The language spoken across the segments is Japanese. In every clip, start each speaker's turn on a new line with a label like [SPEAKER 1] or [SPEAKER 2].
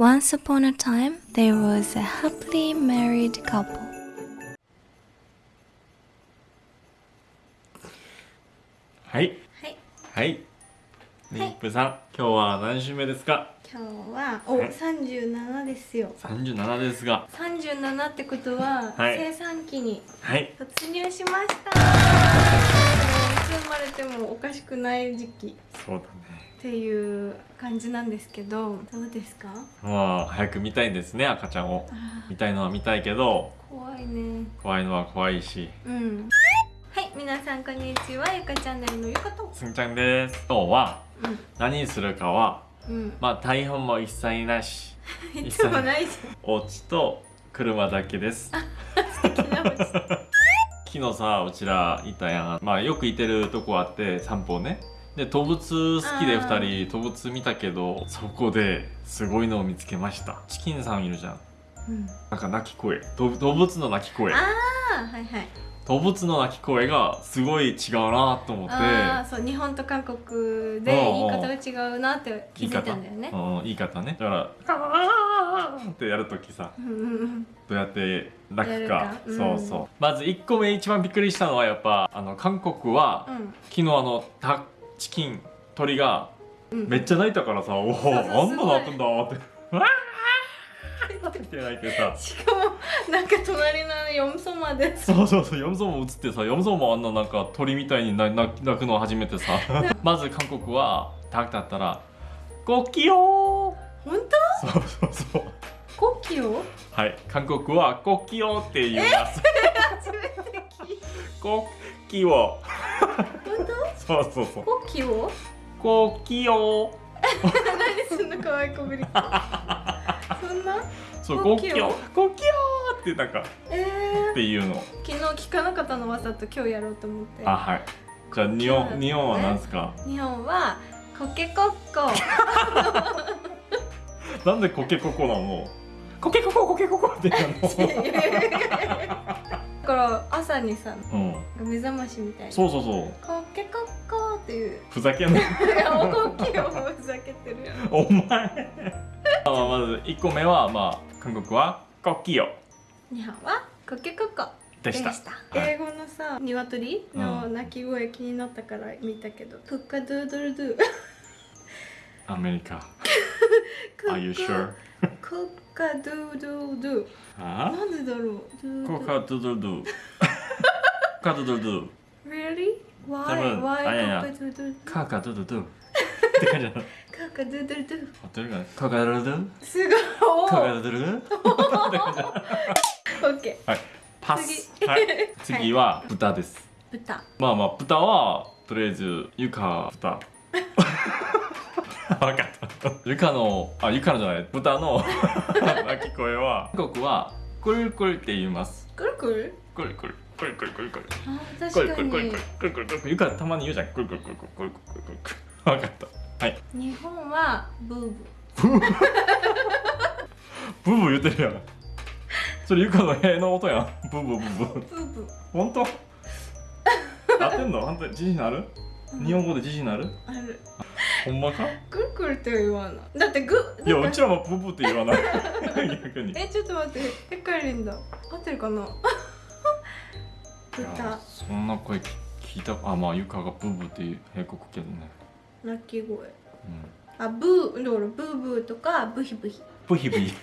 [SPEAKER 1] Once upon a time, there was a happily married couple.
[SPEAKER 2] はい
[SPEAKER 3] はい
[SPEAKER 2] はいニップさん、今日は何週目ですか？
[SPEAKER 3] 今日はお
[SPEAKER 2] はい。
[SPEAKER 3] 37ですよ。
[SPEAKER 2] 37ですが。
[SPEAKER 3] 37ってことは、
[SPEAKER 2] はい。
[SPEAKER 3] 生産期に
[SPEAKER 2] はい。
[SPEAKER 3] 突入しました。いつ生まれてもおかしくない時期
[SPEAKER 2] そうだね。
[SPEAKER 3] っていう感じなんですけどどうですか？
[SPEAKER 2] まあ早く見たいんですね赤ちゃんを。
[SPEAKER 3] あ
[SPEAKER 2] 見たいのは見たいけど。
[SPEAKER 3] ー怖いね。
[SPEAKER 2] 怖いのは怖いし。
[SPEAKER 3] うん。はい皆さんこんにちは。ゆかチャンネルのゆかと。
[SPEAKER 2] すんちゃんです。今日は何するかは
[SPEAKER 3] うん。うん
[SPEAKER 2] まあ台本も一切なし。
[SPEAKER 3] いつもないじ
[SPEAKER 2] お家と車だけです。
[SPEAKER 3] ゃん素敵なお家。
[SPEAKER 2] 昨日さうちらいたやん。まあよくいてるとこあって散歩ねで動物好きで
[SPEAKER 3] あー
[SPEAKER 2] 2人動物見たけどそこですごいのを見つけました。チキンさんいるじゃん。
[SPEAKER 3] うん。
[SPEAKER 2] なんか鳴き声。ど動物の鳴き声。
[SPEAKER 3] ああはいはい。
[SPEAKER 2] 動物の鳴き声がすごい違うなと思って。
[SPEAKER 3] ああそう日本と韓国で言い方が違うなって気づいたんだよね。
[SPEAKER 2] 言い方ね。だから「あーってやるときさどうやって鳴くか。
[SPEAKER 3] うん。
[SPEAKER 2] そうそう。まず1個目一番びっくりしたのはやっぱあの韓国は、
[SPEAKER 3] うん。
[SPEAKER 2] 昨日あのタチキン鳥が
[SPEAKER 3] うん。
[SPEAKER 2] めっちゃ鳴いたからさ、おお
[SPEAKER 3] そう
[SPEAKER 2] あんな
[SPEAKER 3] すごい
[SPEAKER 2] 鳴くんだ。って「わー!」って鳴いてさ。
[SPEAKER 3] しかもなんか隣の四層まで。
[SPEAKER 2] そうそうそうヨムソも映ってさヨムソもあんななんか鳥みたいになな鳴くの初めてさ。まず韓国はタクだったら「ごきよ
[SPEAKER 3] 本当？
[SPEAKER 2] ー」そうそうそう。
[SPEAKER 3] コキを？
[SPEAKER 2] はい。韓国は「ごきよ」って言います。
[SPEAKER 3] 初めて聞い「
[SPEAKER 2] ごきよ
[SPEAKER 3] た本」
[SPEAKER 2] そうそうそう。
[SPEAKER 3] 当コキを「
[SPEAKER 2] ごきよ
[SPEAKER 3] 何そんな可愛いこぶり。そんな」
[SPEAKER 2] そう「
[SPEAKER 3] ごきよ
[SPEAKER 2] ごきよ」「ごきよー」ってなんか
[SPEAKER 3] えー、
[SPEAKER 2] っていうの。
[SPEAKER 3] 昨日聞かなかったのわざと今日やろうと思って。
[SPEAKER 2] あはい。じゃあ日本日本は何ですか？
[SPEAKER 3] 日本はコケコッコ。
[SPEAKER 2] なんでコケココなの？コケコココケココって言う
[SPEAKER 3] だから朝にさ
[SPEAKER 2] のうん。
[SPEAKER 3] 目覚ましみたいに
[SPEAKER 2] そうそうそう。
[SPEAKER 3] コケコッコっていう。
[SPEAKER 2] ふざけんな。い
[SPEAKER 3] やおこきをふざけてるやん。
[SPEAKER 2] お前。あまず1個目はまあ韓国はコッキヨ
[SPEAKER 3] 日本はコケコッコ
[SPEAKER 2] でした。はい
[SPEAKER 3] 英語のさ鶏の鳴き声気になったから見たけど、クッカドゥードルドゥ。
[SPEAKER 2] アメリカ Are you sure?
[SPEAKER 3] クッカドゥードゥドゥ。
[SPEAKER 2] あ
[SPEAKER 3] なんでだろう？
[SPEAKER 2] コカドゥドゥドゥ。カドゥドゥドゥ。
[SPEAKER 3] Really? Why? Why カドゥードゥ
[SPEAKER 2] カカドゥドゥドゥ？って感じなの
[SPEAKER 3] クッカドゥー ドゥドゥ。
[SPEAKER 2] 合ってるかな？カカドゥドゥドゥ。
[SPEAKER 3] すごい。お
[SPEAKER 2] カカ
[SPEAKER 3] ー
[SPEAKER 2] ドゥドゥドゥ？って感じ
[SPEAKER 3] オッケ
[SPEAKER 2] はい。パス。
[SPEAKER 3] 次。
[SPEAKER 2] はい。次は豚です。
[SPEAKER 3] ー豚。
[SPEAKER 2] まあまあ豚はとりあえずゆか豚 わかった。ゆかのあゆかのじゃない豚の 鳴き声は。韓国はクルクルって言います。
[SPEAKER 3] くるくる？
[SPEAKER 2] クルクルクルクルクルクル
[SPEAKER 3] あ
[SPEAKER 2] クル
[SPEAKER 3] 確かに。
[SPEAKER 2] クルクルクルクルクルクルゆかたまに言うじゃん。クルクルクルクルクルクルクルクルわかった。はい。
[SPEAKER 3] 日本はブーブ
[SPEAKER 2] ブーブー。言ってるやん。それゆかの部屋の音やん。ブーブーブーブー。
[SPEAKER 3] ーブーブー。
[SPEAKER 2] 本当？合ってんの？本当に自信ある？日本語で自信ある？
[SPEAKER 3] ある
[SPEAKER 2] ほんまか？
[SPEAKER 3] くるくるって言わない。だってグ
[SPEAKER 2] いやうちらもブーブーって言わない。逆に。
[SPEAKER 3] えちょっと待って。ヘッカリンだ。合ってるかな？豚。
[SPEAKER 2] そんな声聞聞いたあまあゆかがブーブーっていう平国けどね、
[SPEAKER 3] 鳴き声。
[SPEAKER 2] うん、
[SPEAKER 3] あブーだからブーブーとかブヒブヒ。
[SPEAKER 2] ブヒブヒ。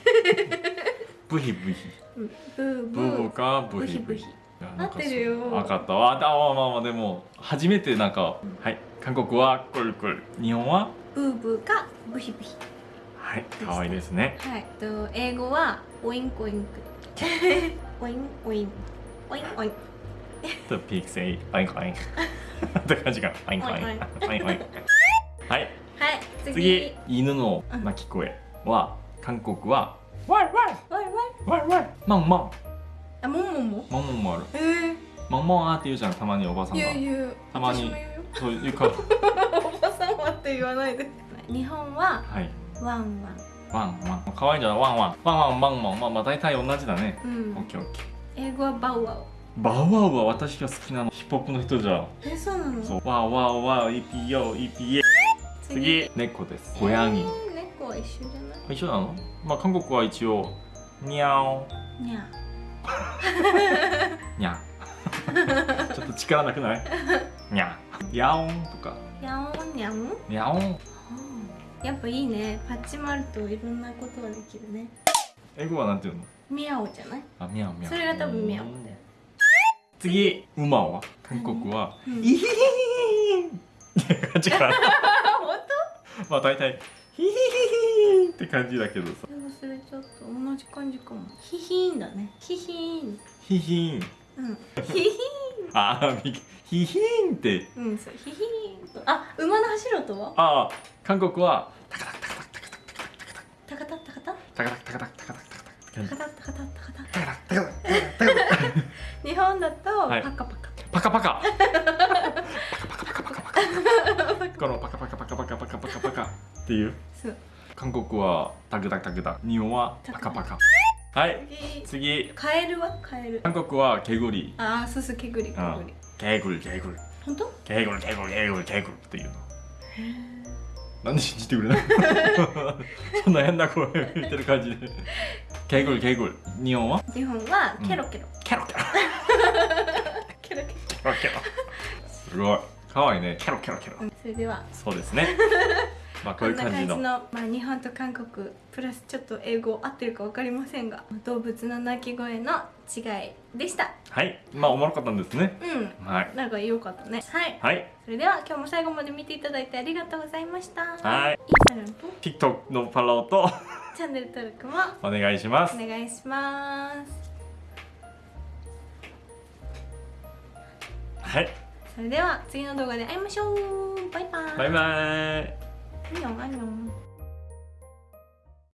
[SPEAKER 2] ブヒブヒ。
[SPEAKER 3] うん。ブーブ
[SPEAKER 2] ブーブー
[SPEAKER 3] ー
[SPEAKER 2] かブヒブヒ。
[SPEAKER 3] 合ってるよ。
[SPEAKER 2] 分かったわ。あまあまあまあでも初めてなんかはい韓国は꿀꿀。日本は
[SPEAKER 3] ブーブーかブヒブヒ。
[SPEAKER 2] はい可愛いですね。
[SPEAKER 3] はいと英語は oink oink oink oink。oink oink。
[SPEAKER 2] The pig say oink oink。って感じかパインコイン。
[SPEAKER 3] オインオイン。
[SPEAKER 2] はい。
[SPEAKER 3] はい次。
[SPEAKER 2] 次犬の鳴き声は韓国はワイワイ
[SPEAKER 3] ワイワイ
[SPEAKER 2] ワイワイマンマン
[SPEAKER 3] あももも？
[SPEAKER 2] マンマンもある。
[SPEAKER 3] えー、
[SPEAKER 2] マンマンって言うじゃんたまにおばさんが。
[SPEAKER 3] 言う言う
[SPEAKER 2] たまにそういうか
[SPEAKER 3] おばさんはって言わないで。日本は
[SPEAKER 2] はい。
[SPEAKER 3] ワンワン。
[SPEAKER 2] ワンワン。可愛いんじゃないワンワン。ワンワンワンワン。まあまあ大体同じだね。
[SPEAKER 3] う
[SPEAKER 2] オッ
[SPEAKER 3] ん
[SPEAKER 2] ケーオッケー。
[SPEAKER 3] 英語はバウワウ
[SPEAKER 2] バウワウは私が好きなの。ヒップホップの人じゃ。ん
[SPEAKER 3] えそうなの？
[SPEAKER 2] そう。ワウワウワウ EPO EPA 次。猫です。ゴヤギ。
[SPEAKER 3] えー猫一緒じゃない？
[SPEAKER 2] 一緒なの？まあ韓国は一応にゃお
[SPEAKER 3] にゃ
[SPEAKER 2] にゃちょっと力なくない？にゃやおんとか。
[SPEAKER 3] やおんにゃん？
[SPEAKER 2] にゃおん。
[SPEAKER 3] やっぱいいね。パッチもあるといろんなことができるね。
[SPEAKER 2] 英語はなんていうの？
[SPEAKER 3] ミャオじゃない？
[SPEAKER 2] あみゃおみゃお
[SPEAKER 3] それが多分ミャオだよ。
[SPEAKER 2] 次。馬は？韓国は？
[SPEAKER 3] うん。
[SPEAKER 2] イヒヒヒって感じかな
[SPEAKER 3] 本
[SPEAKER 2] まあ大体ヒヒヒヒって感じだけどさ
[SPEAKER 3] 当忘れちゃった同じ感じかもヒヒーンだねヒヒーン
[SPEAKER 2] ヒヒン
[SPEAKER 3] うんヒヒ
[SPEAKER 2] あヒヒンって。
[SPEAKER 3] うんそうヒヒーンと。あ馬の走る音は？
[SPEAKER 2] ああ韓国はタカタカタカタカタカタカ
[SPEAKER 3] タカタタカタ
[SPEAKER 2] タカタタカタタカタタカタタ
[SPEAKER 3] タカタタカタタカタ
[SPEAKER 2] タカタタカタタカタ
[SPEAKER 3] 日本だと
[SPEAKER 2] はい
[SPEAKER 3] パカパカ
[SPEAKER 2] パカパカパカパカパカパカパカこのパカパカパカパカパカパカパカっていう
[SPEAKER 3] そう
[SPEAKER 2] 韓国はタクタクタクタ日本はパカパカはい
[SPEAKER 3] 次。
[SPEAKER 2] 次。
[SPEAKER 3] カエルは？カエル。
[SPEAKER 2] 韓国は 개구리。
[SPEAKER 3] ああそうそう 개구리개구리。
[SPEAKER 2] 개구리개구리。
[SPEAKER 3] 本当？
[SPEAKER 2] 개구리개구리개구리개구리 っていうの。なんで信じてくれない？そんな変な声言ってる感じで。개구리개구리。日本は？
[SPEAKER 3] 日本はケロケロ。
[SPEAKER 2] ケロケロ。
[SPEAKER 3] ケロケ
[SPEAKER 2] ケロケロ。すごい。かわいいね。ケロケロケロ。
[SPEAKER 3] ロそれでは。
[SPEAKER 2] そうですね まあこういう
[SPEAKER 3] こんな感じ
[SPEAKER 2] の
[SPEAKER 3] のまあ、日本と韓国プラスちょっと英語合ってるか分かりませんが動物の鳴き声の違いでした。
[SPEAKER 2] はい。まあおもろかったんですね。
[SPEAKER 3] うん。
[SPEAKER 2] はい。
[SPEAKER 3] なんか良かったね。はい。
[SPEAKER 2] はい。
[SPEAKER 3] それでは今日も最後まで見ていただいてありがとうございました。
[SPEAKER 2] はい。
[SPEAKER 3] インスタグラムと
[SPEAKER 2] TikTok のフォローと。
[SPEAKER 3] チャンネル登録も。
[SPEAKER 2] お願いします。
[SPEAKER 3] お願いします。
[SPEAKER 2] はい。
[SPEAKER 3] それでは次の動画で会いましょう。バイバイ。
[SPEAKER 2] バイバイ
[SPEAKER 3] 牛啊牛！